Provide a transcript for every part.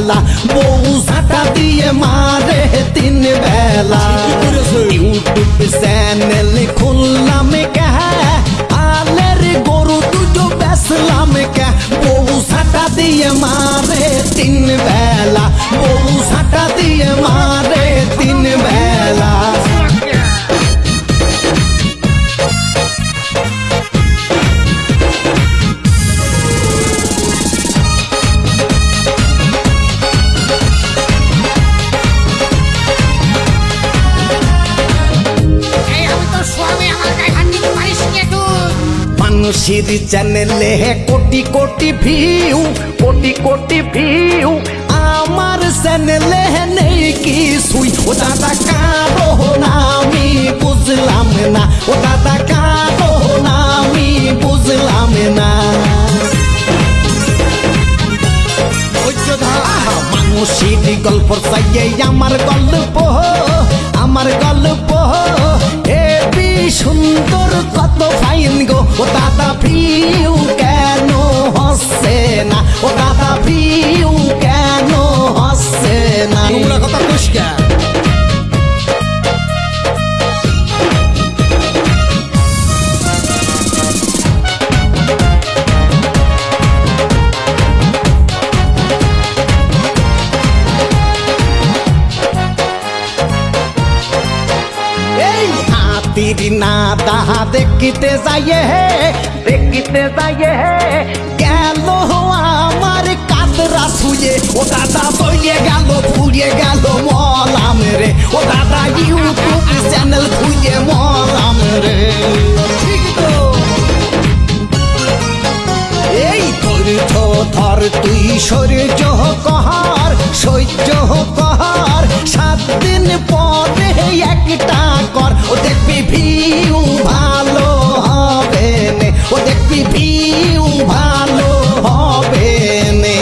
la মানুষের চ্যানেলে crore crore view crore crore view আমার চ্যানেলে নেই কি সুই ও দাদা কারও আমি বুঝলাম না। ও দাদা কারও আমি বুঝলাম না। মানুষের গল্প চাইয়ে আমার গল্প আমার গল্প। হেবি সুন্দর Botado abril দাহা দেখিতে যাইয়ে হে দেখিতে যাইয়ে হে গেল আমার কাতরা শুয়ে ও দাদা ও দেখবি ভিউ ভালো হবে নে।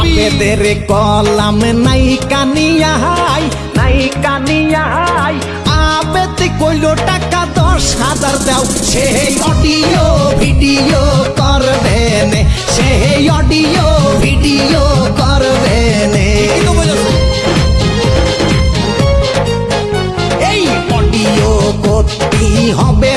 আবেদের কলাম নাই কানিয়াই নাই কানিয়াই আবেদ কইল টাকা হাজার দাও। সেই অডিও ভিডিও করবে নে। সেই অডিও ভিডিও করবে নে। এই অডিও করতে হবে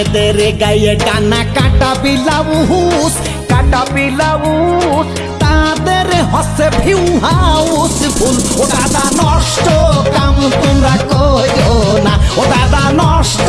মেয়েদের গায়ে টানা কাটা বিলাউস কাটা বিলাউস তাদের হসে ভিউ হাউস ফুল ও দাদা নষ্ট কাম তোমরা কইও না ও দাদা নষ্ট